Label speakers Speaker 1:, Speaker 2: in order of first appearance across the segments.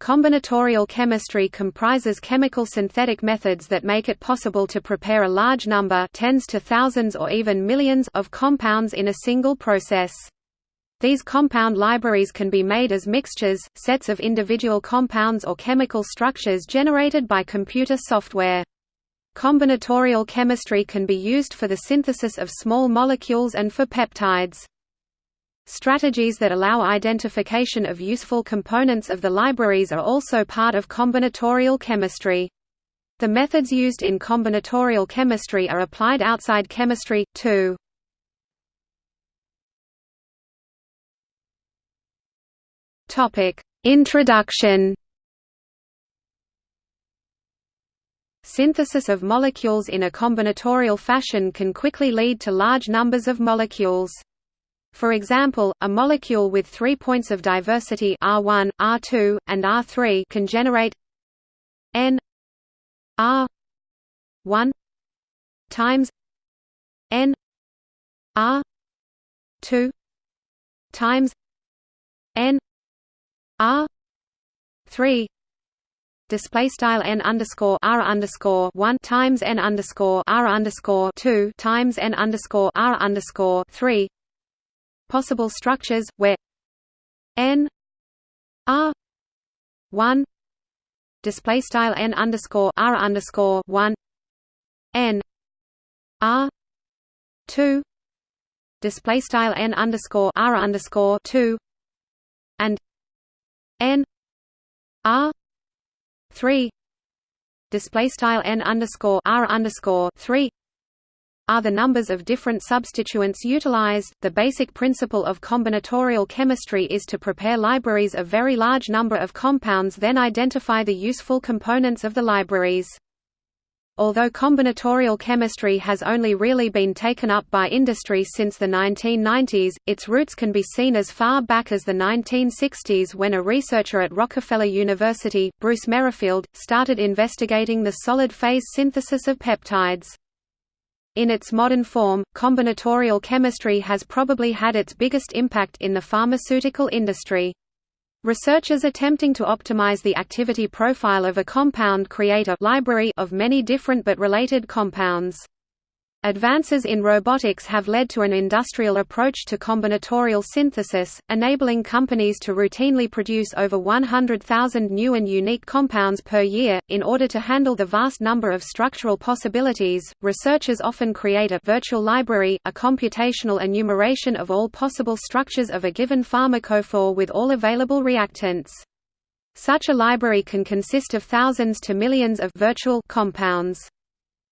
Speaker 1: Combinatorial chemistry comprises chemical synthetic methods that make it possible to prepare a large number tens to thousands or even millions of compounds in a single process. These compound libraries can be made as mixtures, sets of individual compounds or chemical structures generated by computer software. Combinatorial chemistry can be used for the synthesis of small molecules and for peptides. Strategies that allow identification of useful components of the libraries are also part of combinatorial chemistry. The methods used in combinatorial chemistry are applied outside chemistry, too. Introduction Synthesis of molecules in a combinatorial fashion can quickly lead to large numbers of molecules. For example, a molecule with three points of diversity R1, R2, and R3 can generate n R1 times n R2 times n R3 display style n underscore r underscore one times n underscore r underscore two times n underscore r underscore three possible structures where n r one display style n underscore r underscore one n r two display style n underscore r underscore two and n r three display style n underscore r underscore three are the numbers of different substituents utilized. The basic principle of combinatorial chemistry is to prepare libraries of very large number of compounds then identify the useful components of the libraries. Although combinatorial chemistry has only really been taken up by industry since the 1990s, its roots can be seen as far back as the 1960s when a researcher at Rockefeller University, Bruce Merrifield, started investigating the solid phase synthesis of peptides. In its modern form, combinatorial chemistry has probably had its biggest impact in the pharmaceutical industry. Researchers attempting to optimize the activity profile of a compound create a library of many different but related compounds. Advances in robotics have led to an industrial approach to combinatorial synthesis, enabling companies to routinely produce over 100,000 new and unique compounds per year. In order to handle the vast number of structural possibilities, researchers often create a virtual library, a computational enumeration of all possible structures of a given pharmacophore with all available reactants. Such a library can consist of thousands to millions of virtual compounds.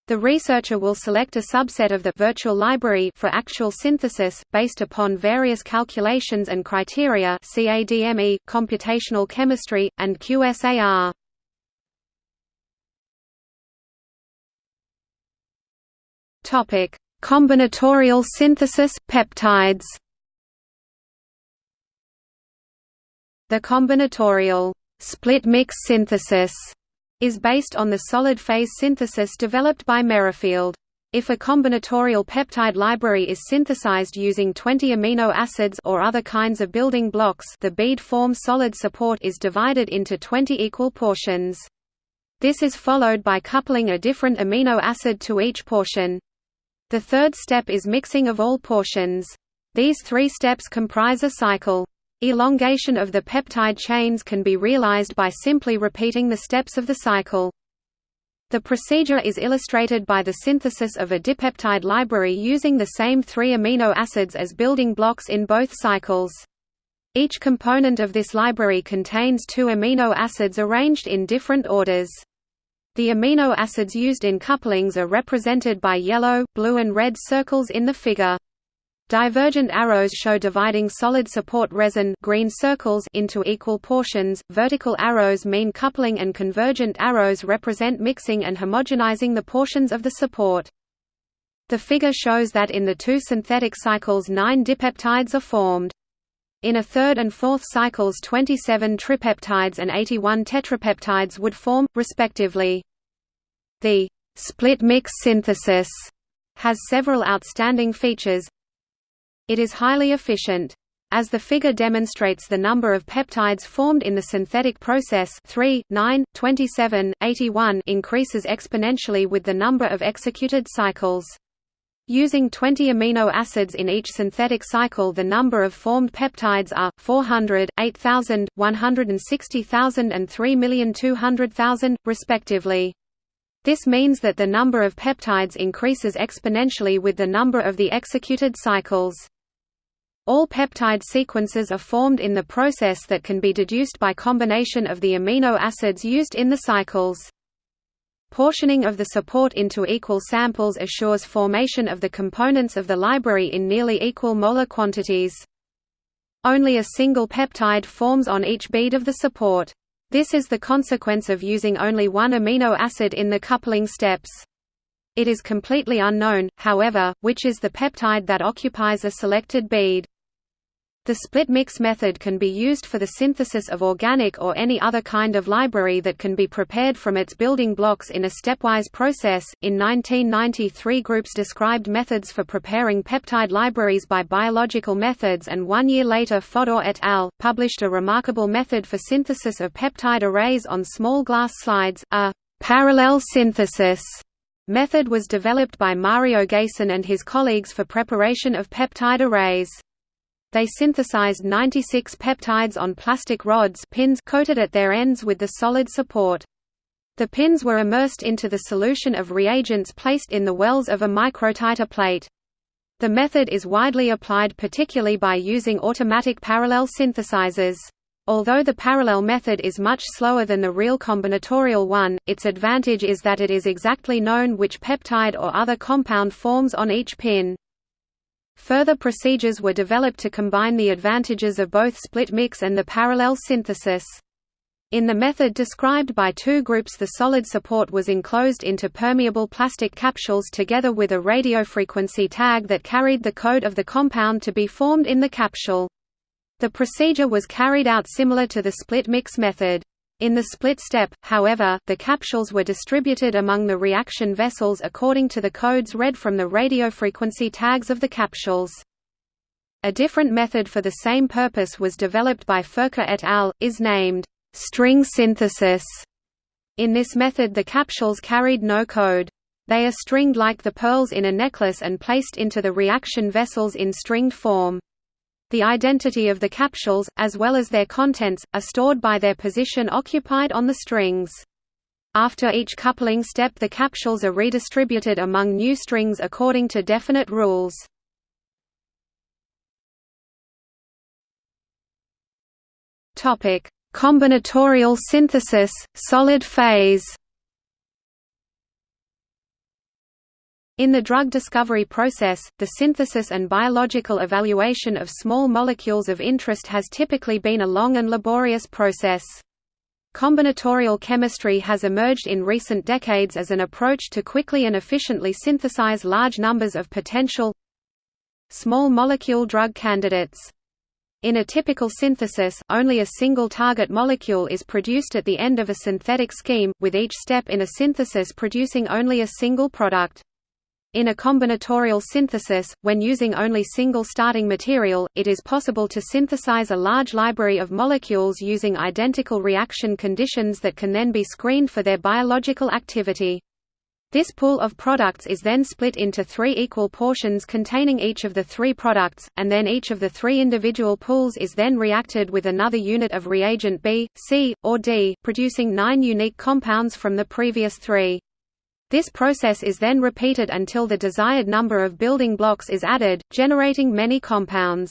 Speaker 1: The researcher will select a subset of the virtual library for actual synthesis, based upon various calculations and criteria CADME, computational chemistry, and QSAR. Combinatorial synthesis, peptides The combinatorial split mix synthesis is based on the solid phase synthesis developed by Merrifield. If a combinatorial peptide library is synthesized using 20 amino acids or other kinds of building blocks the bead form solid support is divided into 20 equal portions. This is followed by coupling a different amino acid to each portion. The third step is mixing of all portions. These three steps comprise a cycle. Elongation of the peptide chains can be realized by simply repeating the steps of the cycle. The procedure is illustrated by the synthesis of a dipeptide library using the same three amino acids as building blocks in both cycles. Each component of this library contains two amino acids arranged in different orders. The amino acids used in couplings are represented by yellow, blue and red circles in the figure. Divergent arrows show dividing solid support resin green circles into equal portions, vertical arrows mean coupling and convergent arrows represent mixing and homogenizing the portions of the support. The figure shows that in the two synthetic cycles nine dipeptides are formed. In a third and fourth cycles 27 tripeptides and 81 tetrapeptides would form, respectively. The split mix synthesis has several outstanding features, it is highly efficient. As the figure demonstrates the number of peptides formed in the synthetic process 3, 9, 27, 81 increases exponentially with the number of executed cycles. Using 20 amino acids in each synthetic cycle the number of formed peptides are, 400, 8,000, 160,000 and 3,200,000, respectively. This means that the number of peptides increases exponentially with the number of the executed cycles. All peptide sequences are formed in the process that can be deduced by combination of the amino acids used in the cycles. Portioning of the support into equal samples assures formation of the components of the library in nearly equal molar quantities. Only a single peptide forms on each bead of the support. This is the consequence of using only one amino acid in the coupling steps. It is completely unknown, however, which is the peptide that occupies a selected bead. The split mix method can be used for the synthesis of organic or any other kind of library that can be prepared from its building blocks in a stepwise process. In 1993, groups described methods for preparing peptide libraries by biological methods, and one year later, Fodor et al. published a remarkable method for synthesis of peptide arrays on small glass slides, a parallel synthesis. Method was developed by Mario Geysen and his colleagues for preparation of peptide arrays. They synthesized 96 peptides on plastic rods pins coated at their ends with the solid support. The pins were immersed into the solution of reagents placed in the wells of a microtiter plate. The method is widely applied particularly by using automatic parallel synthesizers. Although the parallel method is much slower than the real combinatorial one, its advantage is that it is exactly known which peptide or other compound forms on each pin. Further procedures were developed to combine the advantages of both split mix and the parallel synthesis. In the method described by two groups the solid support was enclosed into permeable plastic capsules together with a radiofrequency tag that carried the code of the compound to be formed in the capsule. The procedure was carried out similar to the split mix method. In the split step, however, the capsules were distributed among the reaction vessels according to the codes read from the radiofrequency tags of the capsules. A different method for the same purpose was developed by Furka et al., is named string synthesis. In this method the capsules carried no code. They are stringed like the pearls in a necklace and placed into the reaction vessels in stringed form. The identity of the capsules, as well as their contents, are stored by their position occupied on the strings. After each coupling step the capsules are redistributed among new strings according to definite rules. Combinatorial synthesis, solid phase In the drug discovery process, the synthesis and biological evaluation of small molecules of interest has typically been a long and laborious process. Combinatorial chemistry has emerged in recent decades as an approach to quickly and efficiently synthesize large numbers of potential small molecule drug candidates. In a typical synthesis, only a single target molecule is produced at the end of a synthetic scheme, with each step in a synthesis producing only a single product. In a combinatorial synthesis, when using only single starting material, it is possible to synthesize a large library of molecules using identical reaction conditions that can then be screened for their biological activity. This pool of products is then split into three equal portions containing each of the three products, and then each of the three individual pools is then reacted with another unit of reagent B, C, or D, producing nine unique compounds from the previous three. This process is then repeated until the desired number of building blocks is added, generating many compounds.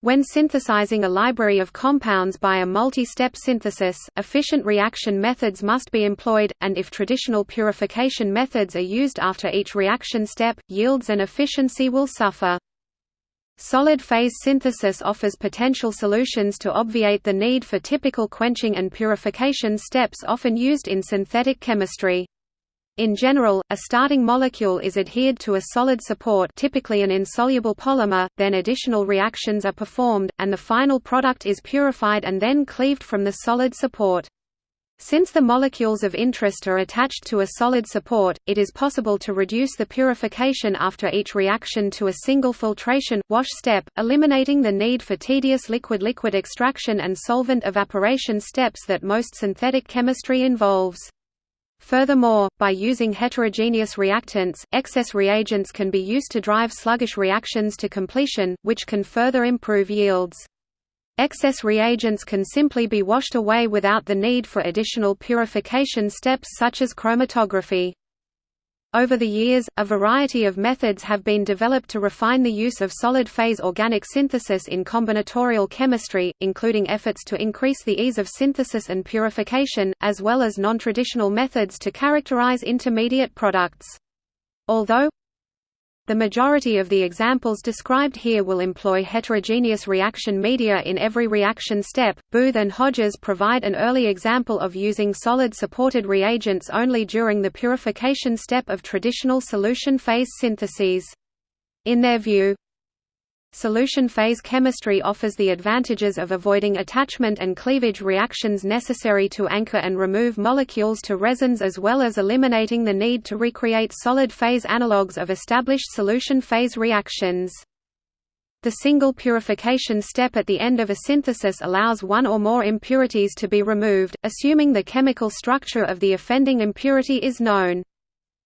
Speaker 1: When synthesizing a library of compounds by a multi-step synthesis, efficient reaction methods must be employed, and if traditional purification methods are used after each reaction step, yields and efficiency will suffer. Solid phase synthesis offers potential solutions to obviate the need for typical quenching and purification steps often used in synthetic chemistry. In general, a starting molecule is adhered to a solid support typically an insoluble polymer, then additional reactions are performed, and the final product is purified and then cleaved from the solid support. Since the molecules of interest are attached to a solid support, it is possible to reduce the purification after each reaction to a single filtration, wash step, eliminating the need for tedious liquid-liquid extraction and solvent evaporation steps that most synthetic chemistry involves. Furthermore, by using heterogeneous reactants, excess reagents can be used to drive sluggish reactions to completion, which can further improve yields. Excess reagents can simply be washed away without the need for additional purification steps such as chromatography. Over the years, a variety of methods have been developed to refine the use of solid-phase organic synthesis in combinatorial chemistry, including efforts to increase the ease of synthesis and purification, as well as non-traditional methods to characterize intermediate products. Although, the majority of the examples described here will employ heterogeneous reaction media in every reaction step. Booth and Hodges provide an early example of using solid supported reagents only during the purification step of traditional solution phase syntheses. In their view, Solution phase chemistry offers the advantages of avoiding attachment and cleavage reactions necessary to anchor and remove molecules to resins as well as eliminating the need to recreate solid phase analogues of established solution phase reactions. The single purification step at the end of a synthesis allows one or more impurities to be removed, assuming the chemical structure of the offending impurity is known.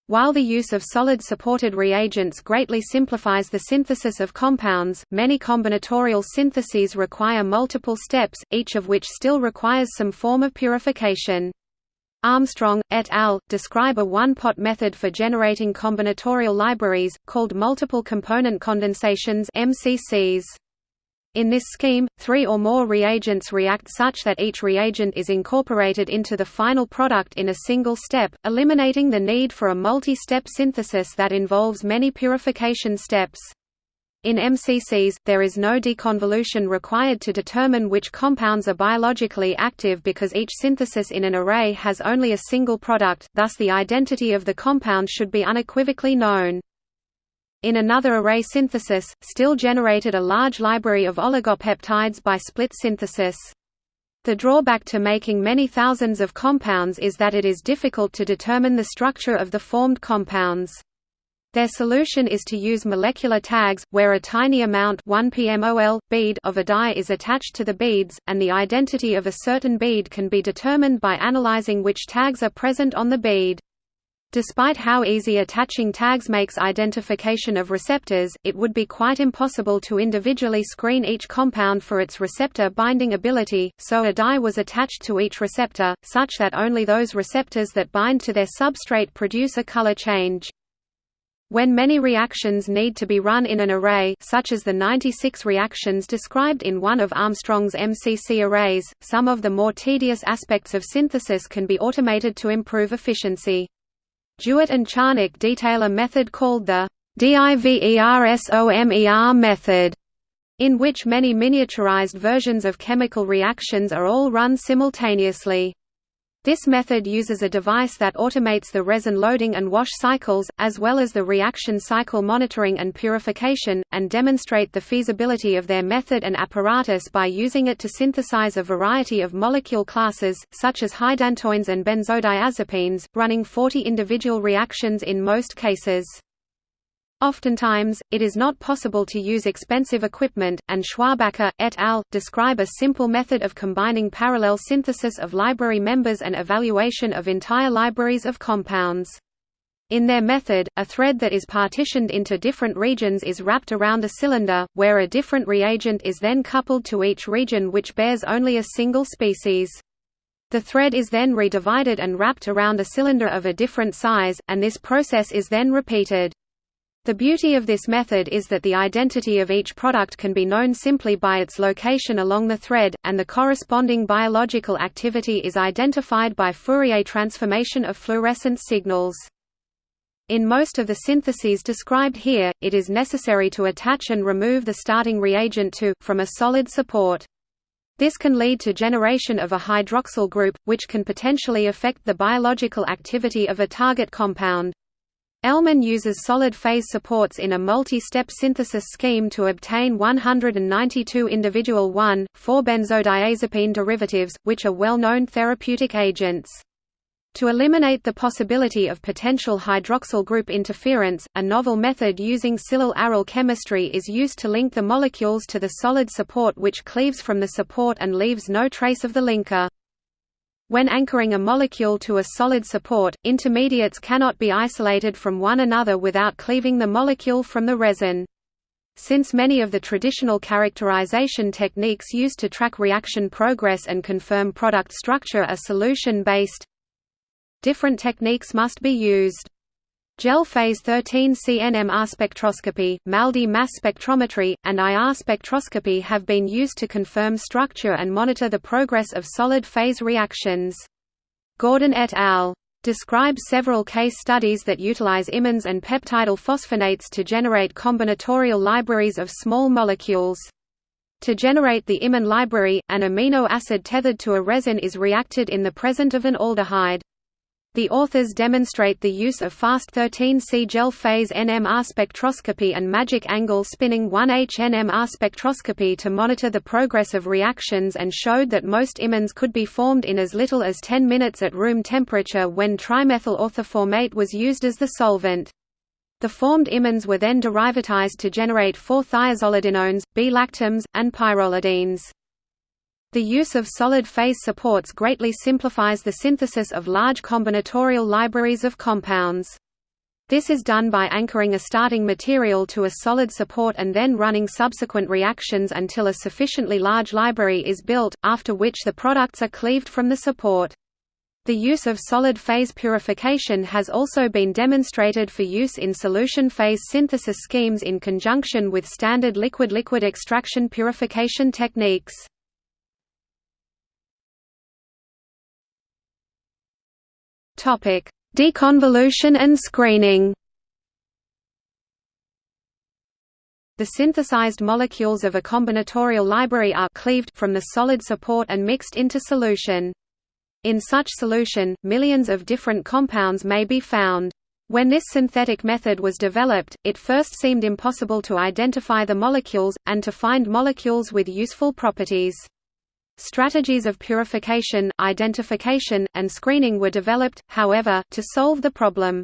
Speaker 1: While the use of solid-supported reagents greatly simplifies the synthesis of compounds, many combinatorial syntheses require multiple steps, each of which still requires some form of purification. Armstrong, et al., describe a one-pot method for generating combinatorial libraries, called multiple component condensations MCCs. In this scheme, three or more reagents react such that each reagent is incorporated into the final product in a single step, eliminating the need for a multi-step synthesis that involves many purification steps. In MCCs, there is no deconvolution required to determine which compounds are biologically active because each synthesis in an array has only a single product, thus the identity of the compound should be unequivocally known. In another array synthesis, still generated a large library of oligopeptides by split synthesis. The drawback to making many thousands of compounds is that it is difficult to determine the structure of the formed compounds. Their solution is to use molecular tags, where a tiny amount 1 pmol, bead of a dye is attached to the beads, and the identity of a certain bead can be determined by analyzing which tags are present on the bead. Despite how easy attaching tags makes identification of receptors, it would be quite impossible to individually screen each compound for its receptor binding ability, so a dye was attached to each receptor, such that only those receptors that bind to their substrate produce a color change. When many reactions need to be run in an array such as the 96 reactions described in one of Armstrong's MCC arrays, some of the more tedious aspects of synthesis can be automated to improve efficiency. DeWitt and Czarnik detail a method called the DIVERSOMER method, in which many miniaturized versions of chemical reactions are all run simultaneously. This method uses a device that automates the resin loading and wash cycles, as well as the reaction cycle monitoring and purification, and demonstrate the feasibility of their method and apparatus by using it to synthesize a variety of molecule classes, such as hydantoins and benzodiazepines, running 40 individual reactions in most cases. Oftentimes, it is not possible to use expensive equipment, and Schwabacher, et al. describe a simple method of combining parallel synthesis of library members and evaluation of entire libraries of compounds. In their method, a thread that is partitioned into different regions is wrapped around a cylinder, where a different reagent is then coupled to each region which bears only a single species. The thread is then redivided and wrapped around a cylinder of a different size, and this process is then repeated. The beauty of this method is that the identity of each product can be known simply by its location along the thread, and the corresponding biological activity is identified by Fourier transformation of fluorescence signals. In most of the syntheses described here, it is necessary to attach and remove the starting reagent to, from a solid support. This can lead to generation of a hydroxyl group, which can potentially affect the biological activity of a target compound. Ellman uses solid phase supports in a multi-step synthesis scheme to obtain 192 individual 1,4-benzodiazepine derivatives, which are well-known therapeutic agents. To eliminate the possibility of potential hydroxyl group interference, a novel method using silyl-aryl chemistry is used to link the molecules to the solid support which cleaves from the support and leaves no trace of the linker. When anchoring a molecule to a solid support, intermediates cannot be isolated from one another without cleaving the molecule from the resin. Since many of the traditional characterization techniques used to track reaction progress and confirm product structure are solution-based, Different techniques must be used. Gel phase 13 CNMR spectroscopy, MALDI mass spectrometry, and IR spectroscopy have been used to confirm structure and monitor the progress of solid phase reactions. Gordon et al. describe several case studies that utilize imines and peptidyl phosphonates to generate combinatorial libraries of small molecules. To generate the imine library, an amino acid tethered to a resin is reacted in the presence of an aldehyde. The authors demonstrate the use of fast 13C gel phase NMR spectroscopy and magic angle spinning 1H NMR spectroscopy to monitor the progress of reactions and showed that most imines could be formed in as little as 10 minutes at room temperature when trimethyl orthoformate was used as the solvent. The formed imines were then derivatized to generate 4-thiazolidinones, B-lactams, and pyrrolidines. The use of solid phase supports greatly simplifies the synthesis of large combinatorial libraries of compounds. This is done by anchoring a starting material to a solid support and then running subsequent reactions until a sufficiently large library is built, after which the products are cleaved from the support. The use of solid phase purification has also been demonstrated for use in solution phase synthesis schemes in conjunction with standard liquid-liquid extraction purification techniques. Topic: Deconvolution and screening. The synthesized molecules of a combinatorial library are cleaved from the solid support and mixed into solution. In such solution, millions of different compounds may be found. When this synthetic method was developed, it first seemed impossible to identify the molecules, and to find molecules with useful properties. Strategies of purification, identification, and screening were developed, however, to solve the problem.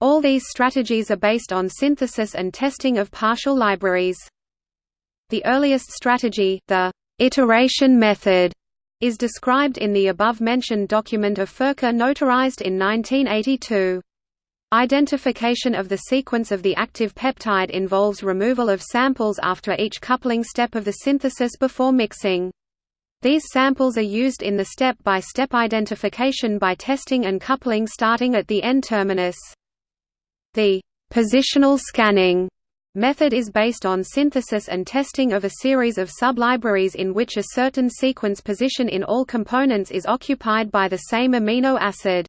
Speaker 1: All these strategies are based on synthesis and testing of partial libraries. The earliest strategy, the iteration method, is described in the above-mentioned document of Furka notarized in 1982. Identification of the sequence of the active peptide involves removal of samples after each coupling step of the synthesis before mixing. These samples are used in the step-by-step -step identification by testing and coupling starting at the N-terminus. The «positional scanning» method is based on synthesis and testing of a series of sublibraries in which a certain sequence position in all components is occupied by the same amino acid.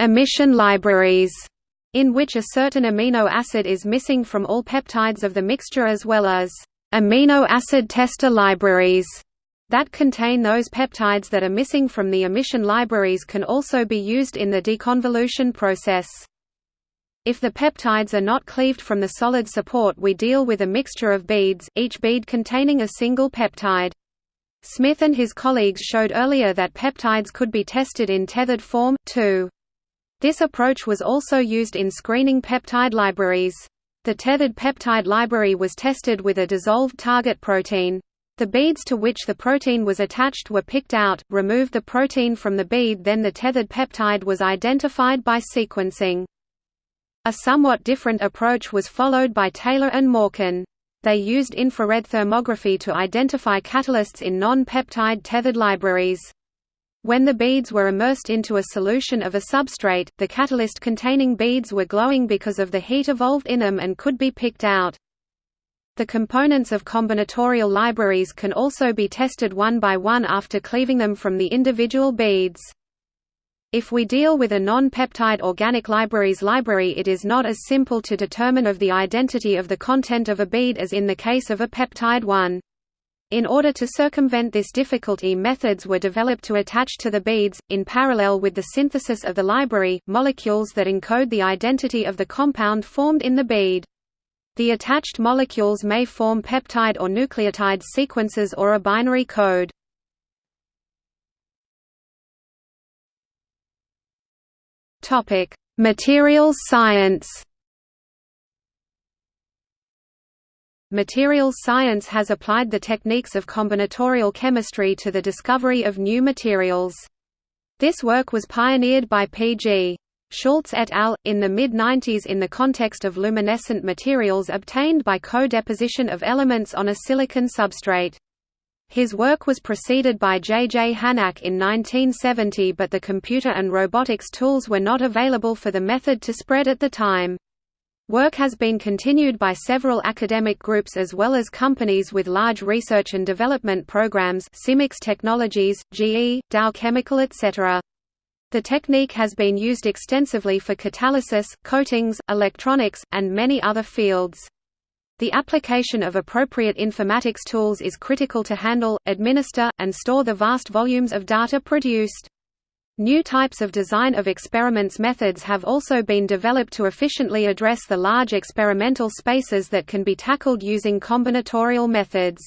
Speaker 1: Omission libraries in which a certain amino acid is missing from all peptides of the mixture as well as amino acid tester libraries that contain those peptides that are missing from the omission libraries can also be used in the deconvolution process. If the peptides are not cleaved from the solid support we deal with a mixture of beads, each bead containing a single peptide. Smith and his colleagues showed earlier that peptides could be tested in tethered form, too. This approach was also used in screening peptide libraries. The tethered peptide library was tested with a dissolved target protein. The beads to which the protein was attached were picked out, removed the protein from the bead then the tethered peptide was identified by sequencing. A somewhat different approach was followed by Taylor and Morken. They used infrared thermography to identify catalysts in non-peptide tethered libraries. When the beads were immersed into a solution of a substrate, the catalyst-containing beads were glowing because of the heat evolved in them and could be picked out. The components of combinatorial libraries can also be tested one by one after cleaving them from the individual beads. If we deal with a non-peptide organic libraries library it is not as simple to determine of the identity of the content of a bead as in the case of a peptide one. In order to circumvent this difficulty methods were developed to attach to the beads, in parallel with the synthesis of the library, molecules that encode the identity of the compound formed in the bead. The attached molecules may form peptide or nucleotide sequences or a binary code. Topic: Materials science Materials science has applied the techniques of combinatorial chemistry to the discovery of new materials. This work was pioneered by P.G. Schultz et al. in the mid-90s in the context of luminescent materials obtained by co-deposition of elements on a silicon substrate. His work was preceded by J. J. Hanak in 1970 but the computer and robotics tools were not available for the method to spread at the time. Work has been continued by several academic groups as well as companies with large research and development programs Symyx Technologies, GE, Dow Chemical etc. The technique has been used extensively for catalysis, coatings, electronics, and many other fields. The application of appropriate informatics tools is critical to handle, administer, and store the vast volumes of data produced. New types of design of experiments methods have also been developed to efficiently address the large experimental spaces that can be tackled using combinatorial methods.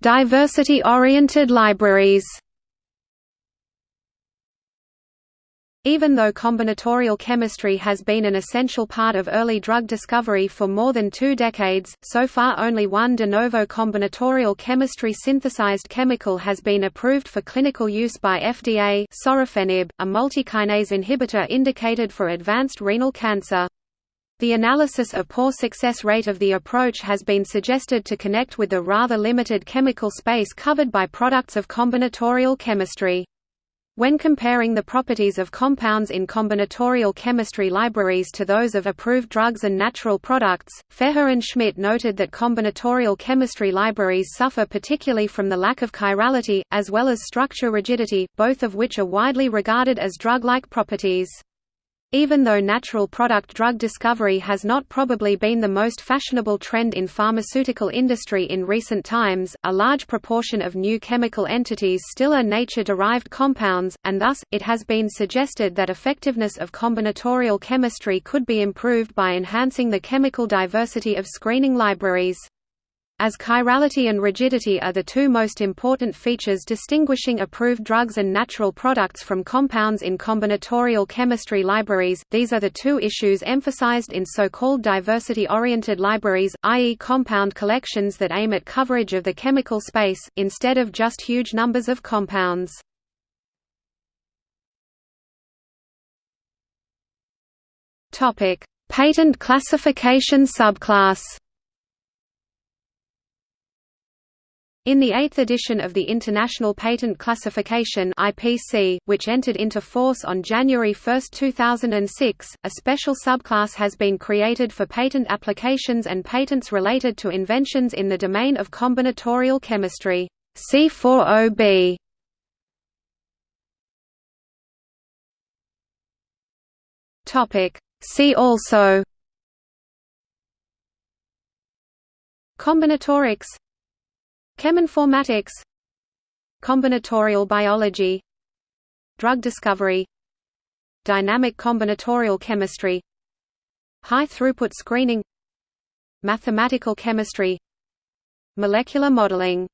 Speaker 1: Diversity-oriented libraries Even though combinatorial chemistry has been an essential part of early drug discovery for more than two decades, so far only one de novo combinatorial chemistry synthesized chemical has been approved for clinical use by FDA sorafenib, a multikinase inhibitor indicated for advanced renal cancer. The analysis of poor success rate of the approach has been suggested to connect with the rather limited chemical space covered by products of combinatorial chemistry. When comparing the properties of compounds in combinatorial chemistry libraries to those of approved drugs and natural products, Feher and Schmidt noted that combinatorial chemistry libraries suffer particularly from the lack of chirality, as well as structure rigidity, both of which are widely regarded as drug-like properties. Even though natural product drug discovery has not probably been the most fashionable trend in pharmaceutical industry in recent times, a large proportion of new chemical entities still are nature-derived compounds, and thus, it has been suggested that effectiveness of combinatorial chemistry could be improved by enhancing the chemical diversity of screening libraries. As chirality and rigidity are the two most important features distinguishing approved drugs and natural products from compounds in combinatorial chemistry libraries, these are the two issues emphasized in so-called diversity-oriented libraries, i.e. compound collections that aim at coverage of the chemical space, instead of just huge numbers of compounds. Patent classification subclass In the eighth edition of the International Patent Classification (IPC), which entered into force on January 1, 2006, a special subclass has been created for patent applications and patents related to inventions in the domain of combinatorial chemistry. C40B. Topic. See also. Combinatorics Cheminformatics. Combinatorial biology. Drug discovery. Dynamic combinatorial chemistry. High-throughput screening. Mathematical chemistry. Molecular modeling